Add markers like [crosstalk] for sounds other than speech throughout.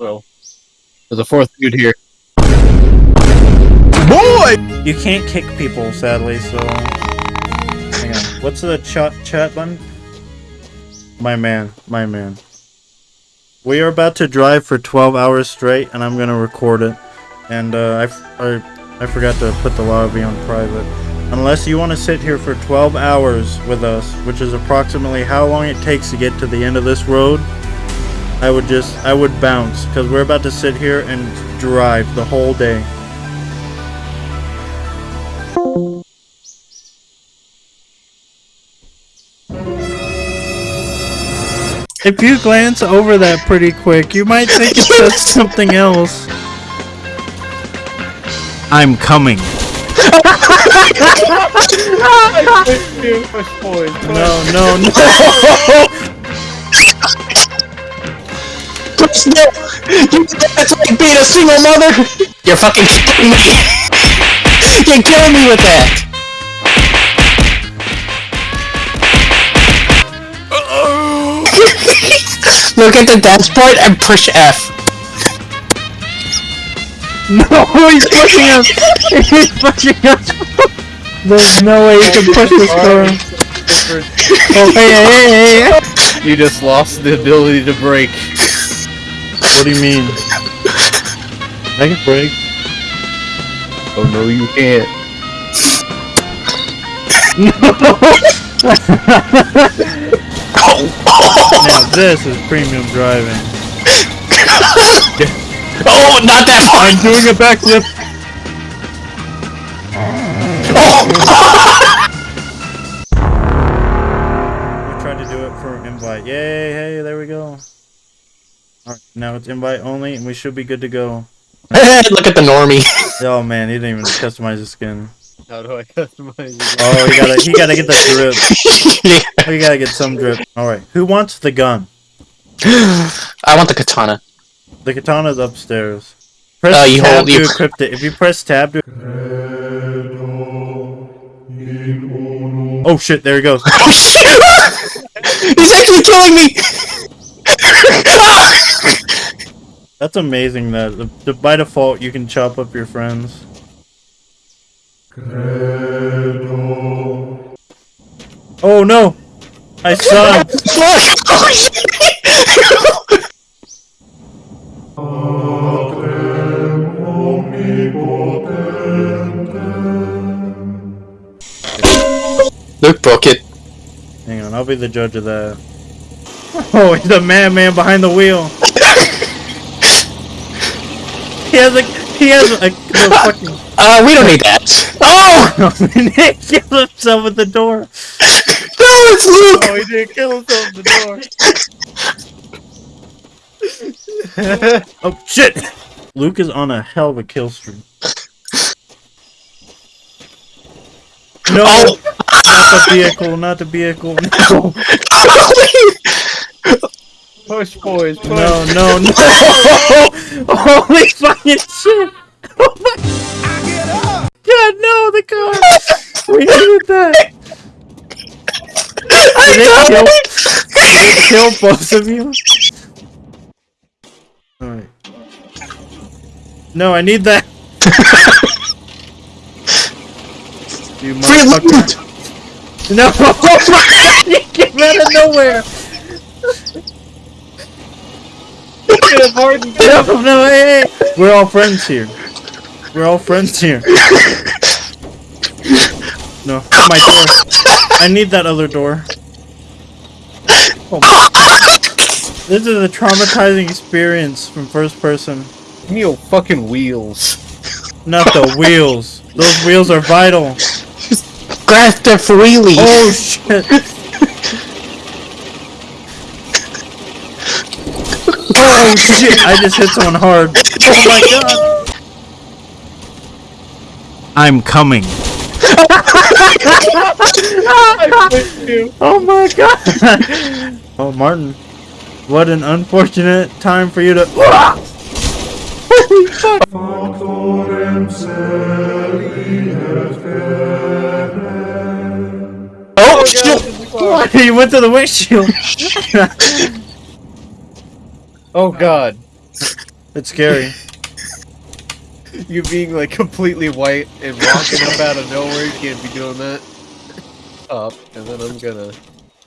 Well, there's a fourth dude here. Boy! You can't kick people, sadly, so... Hang on. What's the chat, chat button? My man. My man. We are about to drive for 12 hours straight, and I'm gonna record it. And, uh, I, f- I, I forgot to put the lobby on private. Unless you want to sit here for 12 hours with us, which is approximately how long it takes to get to the end of this road, I would just, I would bounce, because we're about to sit here and drive the whole day. If you glance over that pretty quick, you might think it says [laughs] something else. I'm coming. [laughs] No, no, no. [laughs] No! You, that's like being a single mother! You're fucking killing me! You're killing me with that! Look at the dashboard and push F. No, he's pushing us. He's pushing us. There's no way you can push this car. [laughs] Oh, hey, hey, hey, hey. You just lost the ability to brake. What do you mean? I can brake. Oh no, you can't. Now this is premium driving. [laughs] Oh, not that far! I'm doing a backflip. Oh. [laughs] We tried to do it for invite. Yay! Hey, there we go. All right, now it's invite only, and we should be good to go. [laughs] Look at the normie. [laughs] Oh man, he didn't even customize his skin. How do I customize it? Oh, he gotta, he gotta get the drip. [laughs] yeah. We gotta get some drip. All right, who wants the gun? I want the katana. The katana's upstairs. Press Uh, you tab hold- to you- equip it. If you press tab to. Oh shit! There he goes. Oh shit! He's actually killing me! That's amazing. That the, the, by default you can chop up your friends. Oh no! I [laughs] saw him. Fuck! Shit! Luke broke it. Hang on, I'll be the judge of that. [laughs] Oh, he's the madman behind the wheel. he has a he has a, a fucking. Uh, we don't need that. Oh! [laughs] [laughs] he killed himself at the door. No, it's Luke! Oh, he didn't kill himself at the door. oh shit! Luke is on a hell of a kill streak. No, Oh. not the vehicle, not the vehicle. No, Push, boys, push. no, no, no! [laughs] Holy fucking shit! Oh my God, no, the car! We needed that. Did it kill? Did it kill both of you? Alright. No, I need that. [laughs] you motherfucker. No! [laughs] you came out of nowhere! No, no, hey, hey! We're all friends here. We're all friends here. No, my door. I need that other door. Oh my- This is a traumatizing experience from first person. Give me your fucking wheels. Not the wheels. Those wheels are vital. Grasp it freely! Oh shit. Oh shit, I just hit someone hard. Oh my god. I'm coming. oh my god. [laughs] Oh Martin. What an unfortunate time for you to [laughs] Holy fuck. Oh, oh shit! [laughs] He went to the windshield. Oh god. It's scary. [laughs] You being like completely white and walking up out of nowhere, you can't be doing that. Up, and then I'm gonna. [laughs]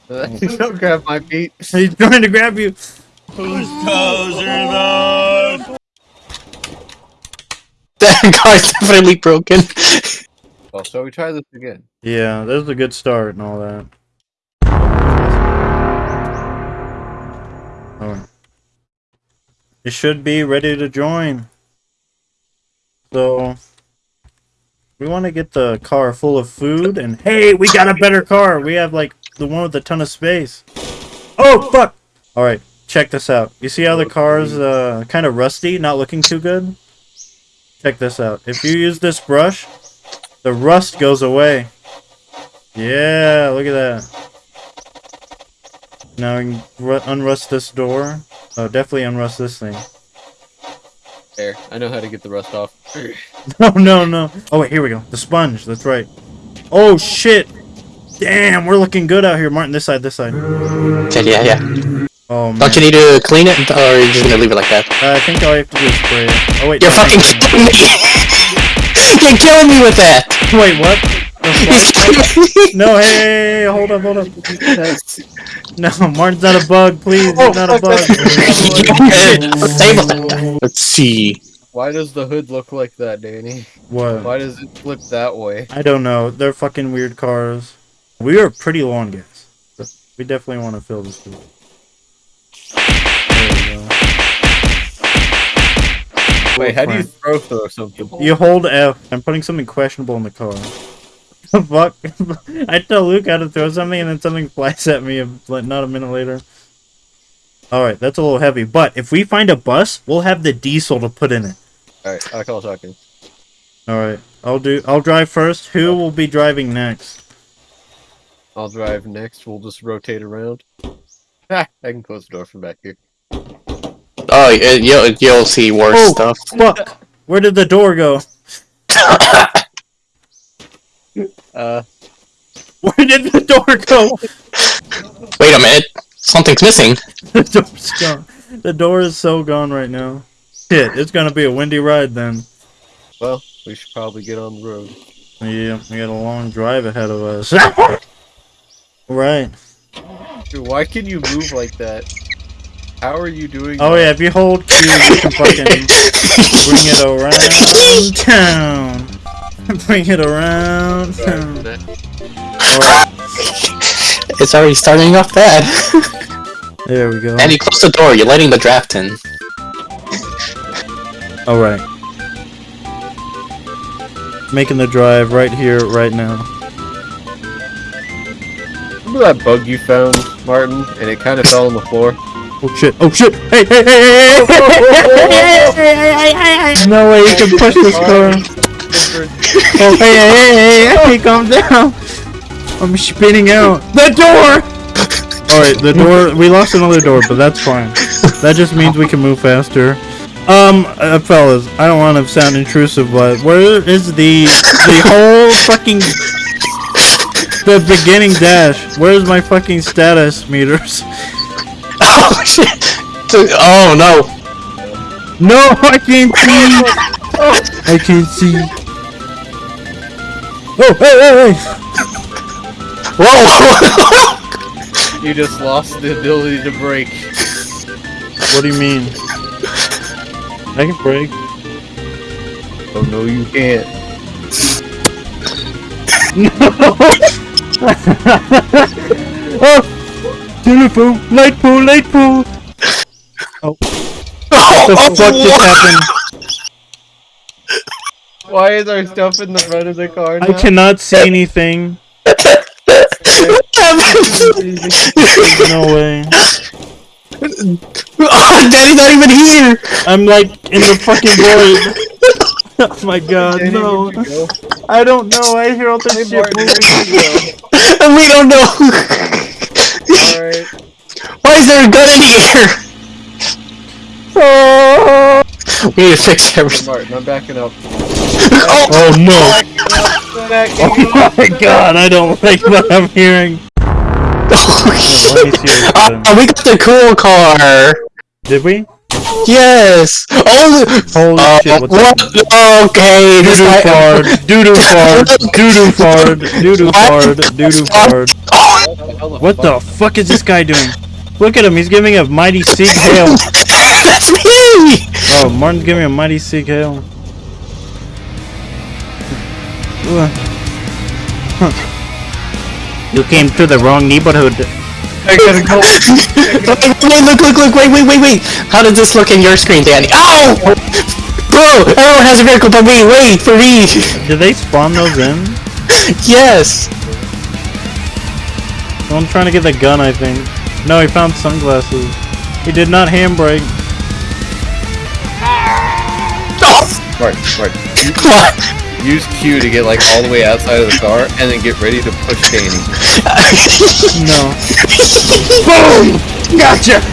Oh. Don't grab my feet. He's trying to grab you. Whose toes are those? [laughs] That car's definitely broken. Well, so we try this again. Yeah, that was a good start and all that. Oh. You should be ready to join. So, we want to get the car full of food, and hey, we got a better car! We have, like, the one with a ton of space. Oh, fuck! Alright, check this out. You see how the car's uh, kind of rusty, not looking too good? Check this out. If you use this brush, the rust goes away. Yeah, look at that. Now we can unrust this door. Oh, definitely unrust this thing. There, I know how to get the rust off. [laughs] No, no, no. Oh, wait, here we go. The sponge. That's right. Oh, shit. Damn, we're looking good out here. Martin, this side, this side. Okay, yeah, yeah. Oh, man. Don't you need to clean it, or are you just gonna leave it like that? Uh, I think all I have to do is spray it. Oh, wait. You're no, fucking thank killing me! [laughs] You're killing me with that! Wait, what? The He's fuck? killing me! No, hey, hey, hey, hold up, hold up. That's- No, Martin's not a bug, please. Oh, He's not a bug. [laughs] Let's. Let's see. Why does the hood look like that, Danny? What? Why does it flip that way? I don't know. They're fucking weird cars. We are pretty long, guys. gas. We definitely want to fill this food. There we Wait, how do you throw throw something? You hold F. I'm putting something questionable in the car. The fuck? [laughs] I tell Luke how to throw something and then something flies at me a- like, not a minute later. Alright, that's a little heavy. But if we find a bus, we'll have the diesel to put in it. Alright, I call shotgun. Alright. I'll do I'll drive first. Who will be driving next? I'll drive next. We'll just rotate around. Ah, [laughs] I can close the door from back here. Oh, y- you'll, you'll see worse Oh. stuff. Fuck! Where did the door go? [laughs] Uh, Where did the door go? Wait a minute. Something's missing. [laughs] the door's gone. The door is so gone right now. Shit, it's gonna be a windy ride then. well, we should probably get on the road. Yeah, we got a long drive ahead of us. [laughs] right. Dude, why can you move like that? How are you doing Oh that? yeah, if you hold Q, you can fucking [laughs] bring it around town. Bring it around town. It's already starting off bad. there we go. and you close the door, you're letting the draft in. Alright. Making the drive right here, right now. Remember that bug you found, Martin, and it kind of fell on the floor? Oh shit, oh shit! Hey, hey, hey, hey, hey, hey! No way you can push this car. Oh, hey, hey, hey, hey, hey, calm down. I'm spinning out. The door! Alright, the door, we lost another door, but that's fine. That just means we can move faster. Um, uh, fellas, I don't want to sound intrusive, but where is the, the whole fucking, the beginning dash? Where's my fucking status meters? [laughs] Oh shit! Oh no! No, I can't see! [laughs] I can't see. Oh, hey, hey, hey! Whoa! [laughs] You just lost the ability to brake. What do you mean? I can brake. Oh no, you can't. No! [laughs] oh! Telephone! Light pole! Light pole! oh, What the [laughs] oh, fuck just happened? Why is our stuff in the front of the car now? I cannot see anything. There's no way. [laughs] oh, Daddy's not even here! I'm like in the fucking void. [laughs] oh my god, Danny, no. go? I don't know. I hear all this Hey, shit moving. And [laughs] we don't know! Alright. Why is there a gun in here? Oh, We need to fix everything. Martin, I'm backing up. Oh, oh no. Oh my god, I don't like what I'm hearing. [laughs] oh Let me see shit. Uh, we got the cool car! Did we? Yes! Oh! Holy uh, shit, what's what? Okay, this Doo-doo guy- fart, doo-doo fart, doo-doo fart, doo-doo fart, doo-doo fart. What the fuck is this guy doing? Look at him, he's giving a mighty Sieg [laughs] Hail. That's me! Oh, Martin's giving a mighty Sieg Hail. Ugh. Huh. You came to the wrong neighborhood. I gotta go. wait, wait, look, look, look, wait, wait, wait, wait! How does this look in your screen, Danny? Ow! Bro, everyone has a vehicle but me! Wait, for me! Did they spawn those in? [laughs] Yes! Well, I'm trying to get the gun, I think. No, he found sunglasses. He did not handbrake. Oh! Right, right. [laughs] Come on! Use Q to get like all the way outside of the car, and then get ready to push Danny. [laughs] No. Boom! Gotcha!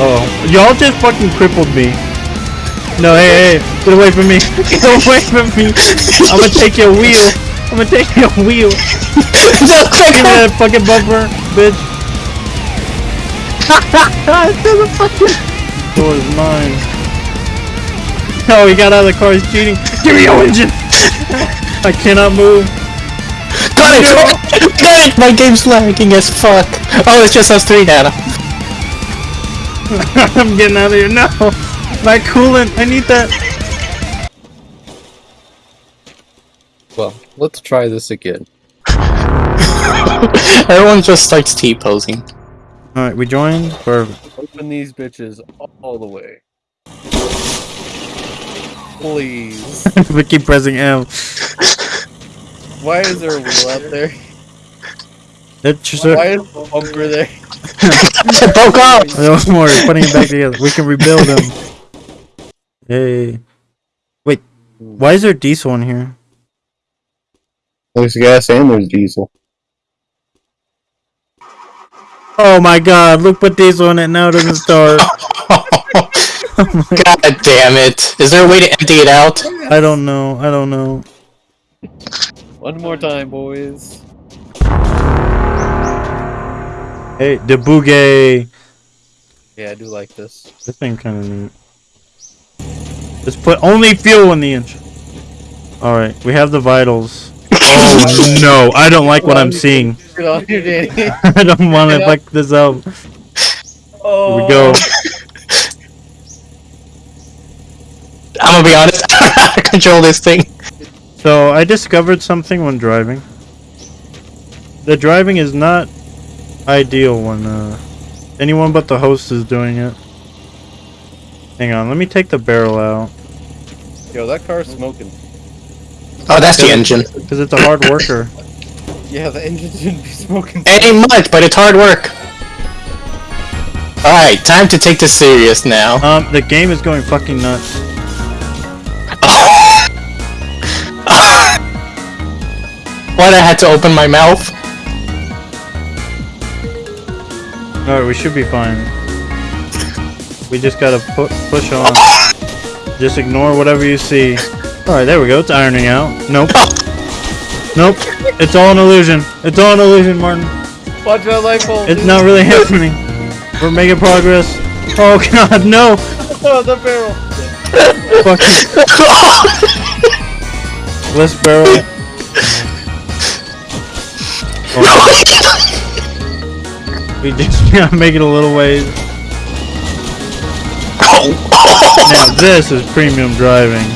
Oh, y'all just fucking crippled me. No, hey, hey, get away from me. Get away from me. I'm gonna take your wheel. I'm gonna take your wheel. no, [laughs] Give me that fucking bumper, bitch. the fucking Door is mine. Oh, he got out of the car. He's cheating. Give me your engine. [laughs] I cannot move. Got it! [laughs] Got it! My game's lagging as fuck. Oh, it's just us three now. [laughs] I'm getting out of here. No, my coolant. I need that. Well, let's try this again. Everyone just starts T-posing. All right, we joined. Perfect. Open these bitches all the way. Please. [laughs] we keep pressing M. [laughs] Why is there a wheel out there? It's just Why is the bumper there? [laughs] it broke off! Don't worry, putting it back together. We can rebuild them. Yay. Wait, why is there diesel in here? There's gas and there's diesel. Oh my god, look, put diesel in it now it doesn't start. [laughs] God damn it. Is there a way to empty it out? I don't know, I don't know. One more time, boys. Hey, the boogie. Yeah, I do like this. This thing kind of neat. Just put only fuel in the engine. Alright, we have the vitals. [laughs] Oh no, I don't like what I'm seeing. Get on here, Danny. [laughs] I don't want to fuck this up. Oh. Here we go. Oh. I'm gonna be honest, [laughs] I don't know how to control this thing. So I discovered something when driving. The driving is not ideal when uh, anyone but the host is doing it. Hang on, let me take the barrel out Yo, that car's smoking. Oh, that's the engine. because it's a hard worker. [laughs] Yeah, the engine shouldn't be smoking. It ain't much, but it's hard work. Alright, time to take this serious now. Um, the game is going fucking nuts. What, I had to open my mouth? Alright, we should be fine. We just gotta pu push on. Just ignore whatever you see. Alright, there we go. It's ironing out. Nope. Nope. It's all an illusion. It's all an illusion, Martin. Watch that light bulb. It's not really happening. We're making progress. Oh god, no! Oh, the barrel. Fucking [laughs] let's barrel. [laughs] We just gotta make it a little ways. [laughs] Now this is premium driving.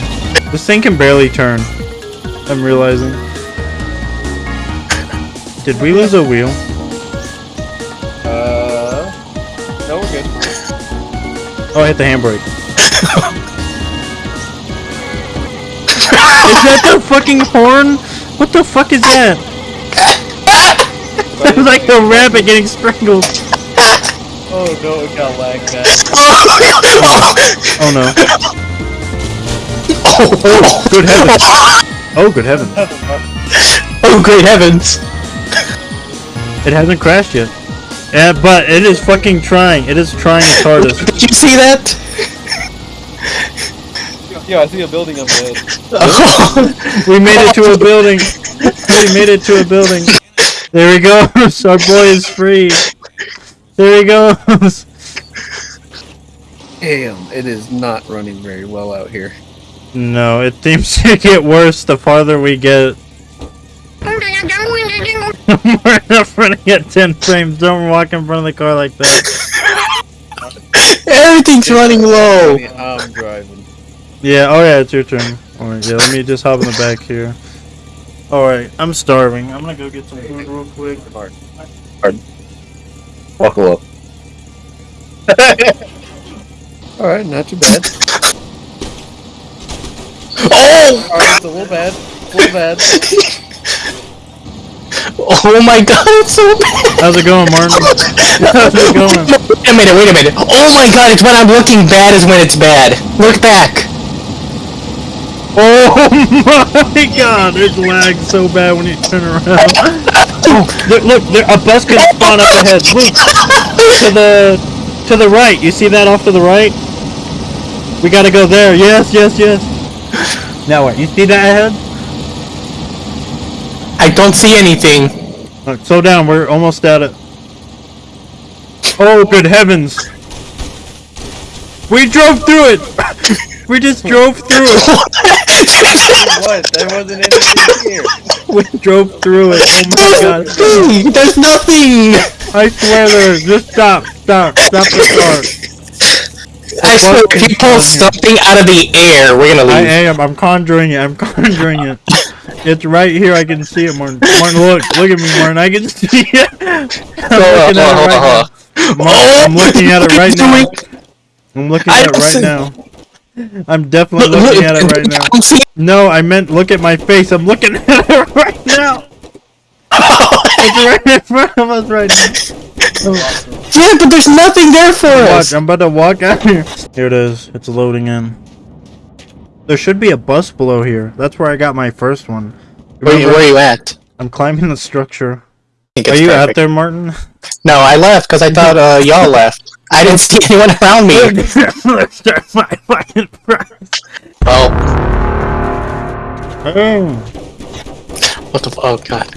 This thing can barely turn. I'm realizing. Did we lose a wheel? Uh, no, we're good. Oh, I hit the handbrake. [laughs] is that the fucking horn? What the fuck is that? [laughs] It's like a rabbit getting strangled. [laughs] Oh no, it got lagged back. Oh, oh, oh no. oh, Good heavens. [laughs] Oh, good heavens. oh, great heavens. It hasn't crashed yet. Yeah, but it is fucking trying. It is trying its hardest. Did you see that? Yeah, I see a building up ahead. We made it to a building. We made it to a building. There he goes. [laughs] Our boy is free. There he goes. Damn, it is not running very well out here. No, it seems to get worse the farther we get. We're not running at 10 frames. Don't walk in front of the car like that. Everything's running low. I'm driving. Yeah, oh yeah, it's your turn. Alright, yeah, let me just hop in the back here. Alright, I'm starving. I'm gonna go get some food real quick. Buckle up. [laughs] Alright, not too bad. Oh! Alright, it's a little bad. It's a little bad. [laughs] Oh my god, it's so bad! How's it going, Martin? [laughs] How's it going? Wait a minute, wait a minute. Oh my god, it's when I'm looking bad is when it's bad. Look back. Oh [laughs] my god, it lags so bad when you turn around. Oh, [laughs] look, look there, a bus can spawn up ahead. Look, to the to the right. You see that off to the right? We gotta go there. Yes, yes, yes. Now what? You see that ahead? I don't see anything. Alright, slow down. We're almost at it. Oh, good heavens! We drove through it. We just drove through it. [laughs] what? There wasn't anything here. We drove through it. Oh my god. Nothing! There's nothing! I swear there is. Just stop. Stop. Stop the car. I swear, if you pull something out of the air, we're gonna I leave. am. I'm conjuring it. I'm conjuring it. It's right here. I can see it, Martin. Martin, look. Look at me, Martin. I can see it. I'm oh, looking at it right now. Martin, I'm looking at it right now. I'm looking at it right now. [laughs] I'm definitely looking at it right now. I don't see No, I meant look at my face. I'm looking [laughs] at it right now. [laughs] It's right in front of us right now. Yeah, but there's nothing there for Watch, us. I'm about to walk out here. Here it is. It's loading in. There should be a bus below here. That's where I got my first one. Where, you- where are you at? I'm climbing the structure. Are it's you out there, Martin? No, I left because I thought uh, y'all left. I didn't see anyone around me. Let's start my fucking price. Well, Oh. what the? f- Oh god.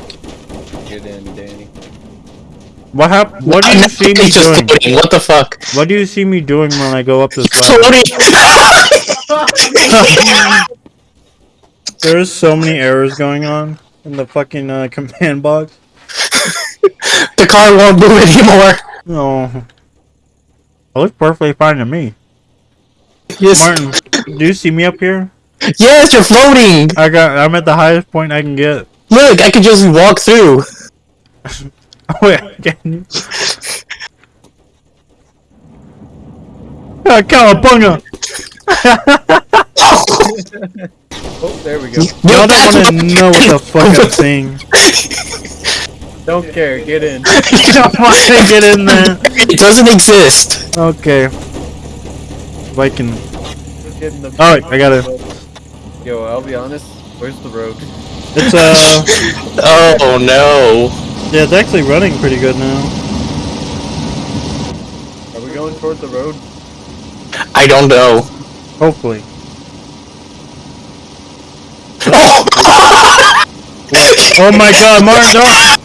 Get in, Danny. What hap- What do you I'm see me just doing? floating. What the fuck? What do you see me doing when I go up this ladder? [laughs] Floating. There's so many errors going on in the fucking uh, command box. [laughs] the car won't move anymore. No. It looks perfectly fine to me. Yes. Martin, do you see me up here? Yes, you're floating. I got. I'm at the highest point I can get. Look, I could just walk through. [laughs] Oh, wait, can you? Ah, cowabunga! [laughs] Oh, there we go. Y'all don't want to know what the fuck I'm [laughs] saying. Don't care. Get in. [laughs] You don't want to get in there. It doesn't exist. Okay. If I can. Get in. Alright, I got it. Yo, I'll be honest. Where's the road? It's uh. [laughs] Oh no. Yeah, it's actually running pretty good now. Are we going toward the road? I don't know. Hopefully. Oh! [laughs] Oh my god, Martin, don't!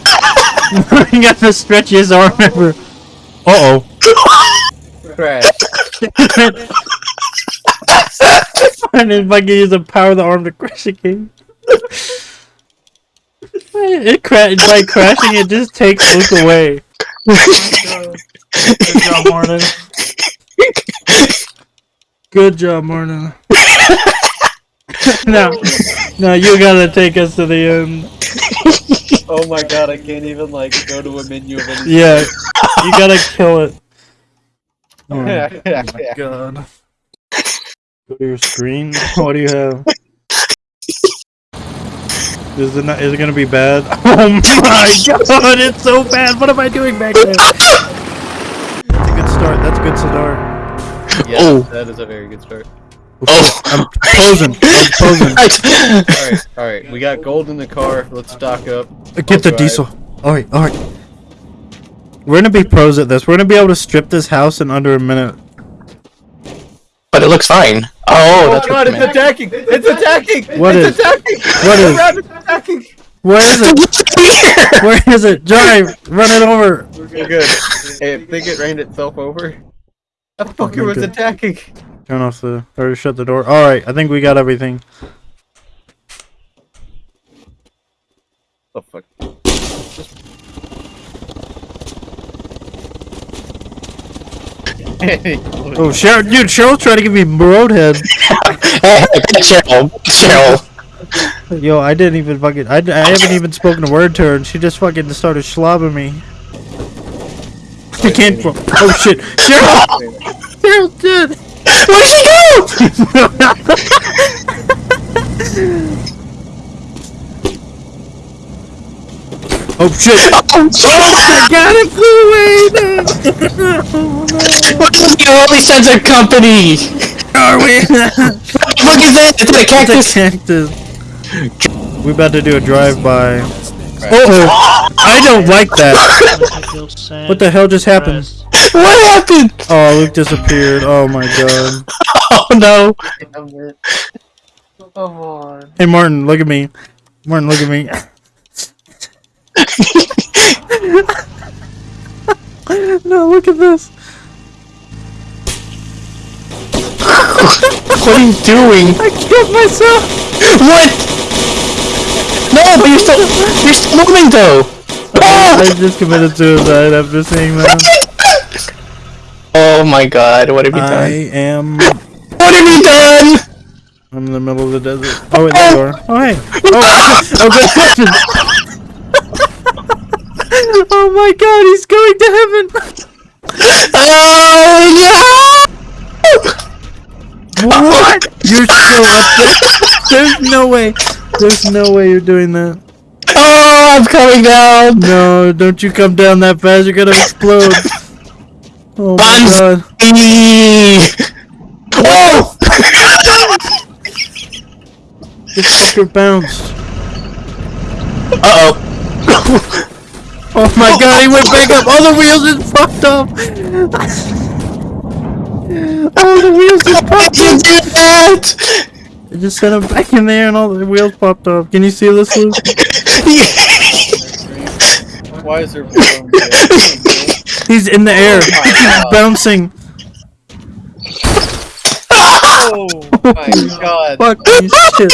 Martin got to stretch his arm ever. Uh oh. Crash. [laughs] And if I can use the power of the arm to crash game. It cra- by crashing, it just takes Luke away. Good job, Martin. Good job, Martin. [laughs] now, now you gotta take us to the end. Oh my god, I can't even like go to a menu of anything. Yeah, you gotta kill it. Oh my [laughs] Yeah. god. Go to your screen. What do you have? Is it not, is it gonna be bad? [laughs] Oh my god, it's so bad. What am I doing back there? That's a good start. That's a good start. Yes, Oh. that is a very good start. Oh! I'm posing. I'm posing. [laughs] Alright, alright. We got gold in the car. Let's stock up. Get the Alright. diesel. Alright, alright. We're gonna be pros at this. We're gonna be able to strip this house in under a minute. but it looks fine. Oh, Oh that's god, what it's you meant. attacking! It's attacking! What it's is? attacking! What The is? rabbit's attacking! Where is [laughs] it? Where is it? Drive! Run it over! We're good. Hey, I think it ran itself over. That fucker was good. attacking. Turn off the or shut the door. All right, I think we got everything. Oh fuck. Oh, Cheryl, dude, Cheryl's trying to give me roadhead. [laughs] Hey, Cheryl, Cheryl. Yo, I didn't even fucking. I, I haven't even spoken a word to her, and she just fucking started slobbing me. She can't. Oh shit, Cheryl! [laughs] Cheryl did. Where'd she go? Oh shit! Oh, shit. got it flew away. What is the only sense of company? Are we? Look at that! It's a cactus! cactus. We about to do a drive-by. Uh oh! I don't like that. [laughs] What the hell just happened? What happened? Oh, Luke disappeared. Oh my god. [laughs] Oh no! Come on. Hey Martin, look at me. Martin, look at me. [laughs] no, look at this. What are you doing? I killed myself. What? No, but you're still you're still moving though. Ah! I Oh! just committed suicide after seeing that. Oh my god! What have you done? I am. What have you done? I'm in the middle of the desert. Oh, wait, the oh. door. Oh, hey. Oh, [laughs] oh good [laughs] oh my god, he's going to heaven. Oh no! What? Oh you're still up there? There's no way. There's no way you're doing that. Oh, I'm coming down. No, don't you come down that fast. You're gonna explode. [laughs] Oh my god. Eee. [laughs] Oh! This fucker bounced. Uh oh. [laughs] Oh my god, he went back up. All the wheels is fucked up. [laughs] All the wheels is Why'd you do that? I just sent him back in there and all the wheels popped off. Can you see this, Luke? Why is there He's in the oh air. Oh my [laughs] He God. bouncing. Oh my [laughs] god. Fucking shit.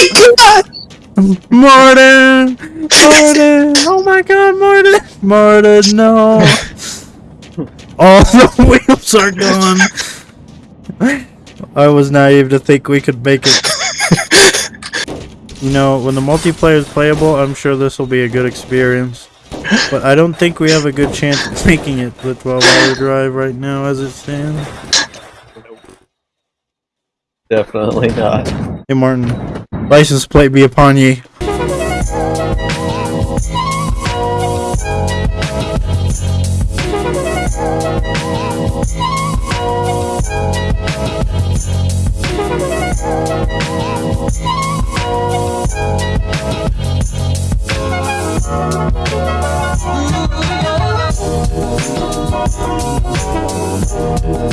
Martin! Martin! Oh my god, Martin! Martin, no! All the [laughs] wheels are gone. I was naive to think we could make it. You know, when the multiplayer is playable, I'm sure this will be a good experience. But I don't think we have a good chance of making it the 12 hour drive right now as it stands. Definitely not. Hey Martin, license plate be upon ye. I'm